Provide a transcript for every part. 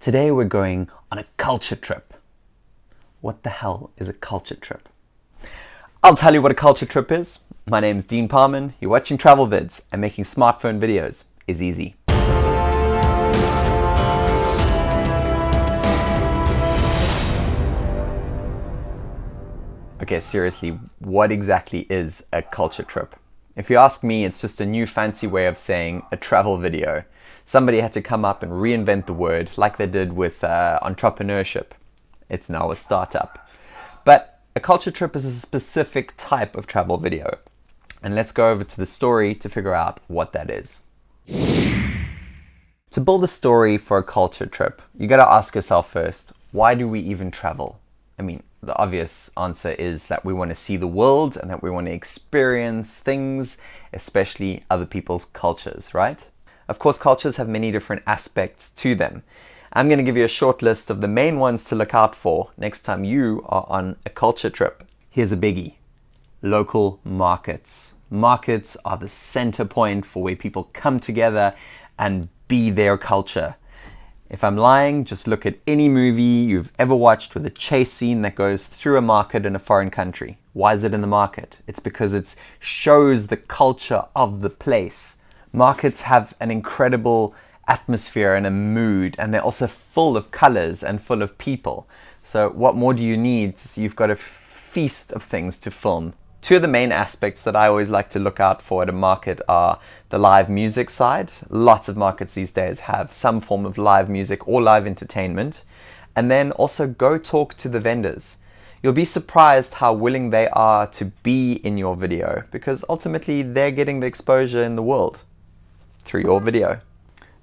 Today we're going on a culture trip. What the hell is a culture trip? I'll tell you what a culture trip is. My name is Dean Parman, you're watching Travel Vids, and making smartphone videos is easy. Okay, seriously, what exactly is a culture trip? If you ask me, it's just a new fancy way of saying a travel video. Somebody had to come up and reinvent the word like they did with uh, entrepreneurship. It's now a startup. But a culture trip is a specific type of travel video. And let's go over to the story to figure out what that is. To build a story for a culture trip, you gotta ask yourself first, why do we even travel? I mean, the obvious answer is that we want to see the world and that we want to experience things, especially other people's cultures, right? Of course, cultures have many different aspects to them. I'm going to give you a short list of the main ones to look out for next time you are on a culture trip. Here's a biggie. Local markets. Markets are the center point for where people come together and be their culture. If I'm lying, just look at any movie you've ever watched with a chase scene that goes through a market in a foreign country. Why is it in the market? It's because it shows the culture of the place. Markets have an incredible atmosphere and a mood, and they're also full of colors and full of people. So what more do you need? You've got a feast of things to film. Two of the main aspects that I always like to look out for at a market are the live music side. Lots of markets these days have some form of live music or live entertainment. And then also go talk to the vendors. You'll be surprised how willing they are to be in your video because ultimately they're getting the exposure in the world through your video.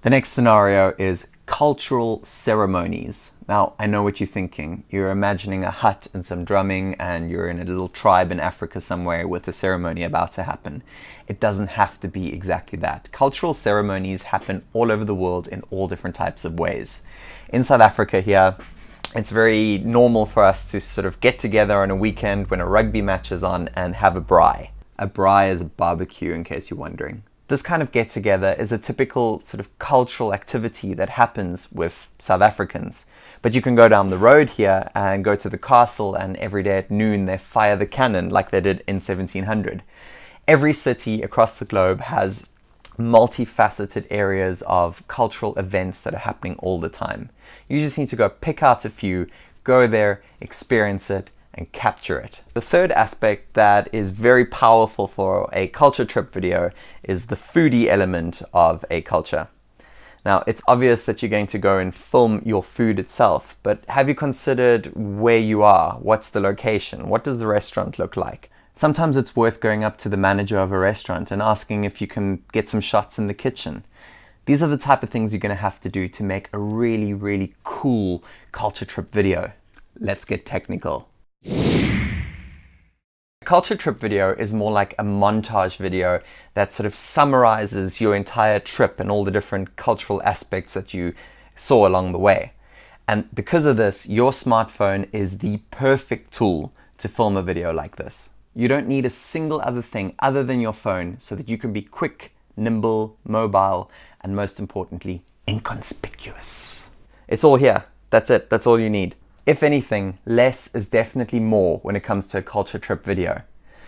The next scenario is cultural ceremonies. Now, I know what you're thinking. You're imagining a hut and some drumming and you're in a little tribe in Africa somewhere with a ceremony about to happen. It doesn't have to be exactly that. Cultural ceremonies happen all over the world in all different types of ways. In South Africa here, it's very normal for us to sort of get together on a weekend when a rugby match is on and have a braai. A braai is a barbecue in case you're wondering. This kind of get together is a typical sort of cultural activity that happens with South Africans. But you can go down the road here and go to the castle and every day at noon they fire the cannon like they did in 1700. Every city across the globe has multifaceted areas of cultural events that are happening all the time. You just need to go pick out a few, go there, experience it, and capture it. The third aspect that is very powerful for a culture trip video is the foodie element of a culture. Now, it's obvious that you're going to go and film your food itself, but have you considered where you are? What's the location? What does the restaurant look like? Sometimes it's worth going up to the manager of a restaurant and asking if you can get some shots in the kitchen. These are the type of things you're going to have to do to make a really, really cool culture trip video. Let's get technical. A culture trip video is more like a montage video that sort of summarizes your entire trip and all the different cultural aspects that you saw along the way. And because of this, your smartphone is the perfect tool to film a video like this. You don't need a single other thing other than your phone so that you can be quick, nimble, mobile, and most importantly, inconspicuous. It's all here. That's it. That's all you need. If anything, less is definitely more when it comes to a culture trip video.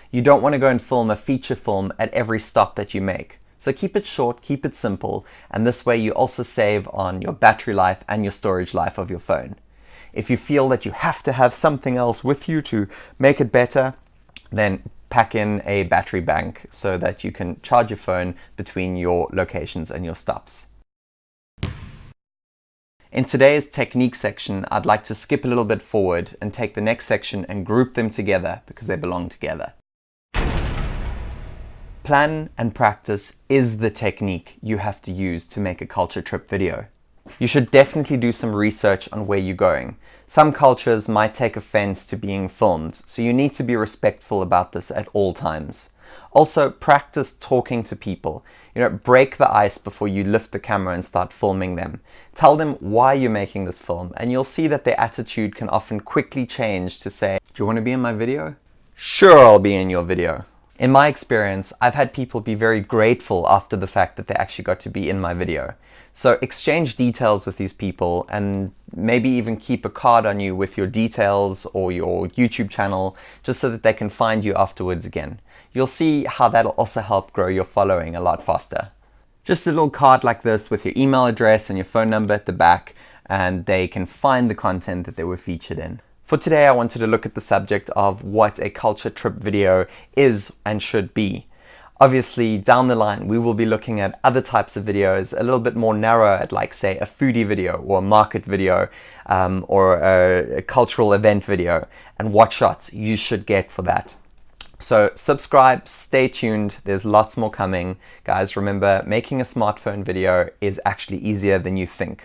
You don't want to go and film a feature film at every stop that you make. So keep it short, keep it simple, and this way you also save on your battery life and your storage life of your phone. If you feel that you have to have something else with you to make it better, then pack in a battery bank so that you can charge your phone between your locations and your stops. In today's technique section, I'd like to skip a little bit forward and take the next section and group them together because they belong together. Plan and practice is the technique you have to use to make a culture trip video. You should definitely do some research on where you're going. Some cultures might take offense to being filmed, so you need to be respectful about this at all times. Also, practice talking to people. You know, break the ice before you lift the camera and start filming them. Tell them why you're making this film, and you'll see that their attitude can often quickly change to say, do you want to be in my video? Sure, I'll be in your video. In my experience, I've had people be very grateful after the fact that they actually got to be in my video. So exchange details with these people and maybe even keep a card on you with your details or your YouTube channel just so that they can find you afterwards again. You'll see how that'll also help grow your following a lot faster. Just a little card like this with your email address and your phone number at the back and they can find the content that they were featured in. For today, I wanted to look at the subject of what a culture trip video is and should be. Obviously, down the line, we will be looking at other types of videos, a little bit more narrow at like, say, a foodie video or a market video um, or a, a cultural event video and what shots you should get for that. So subscribe, stay tuned, there's lots more coming. Guys, remember, making a smartphone video is actually easier than you think.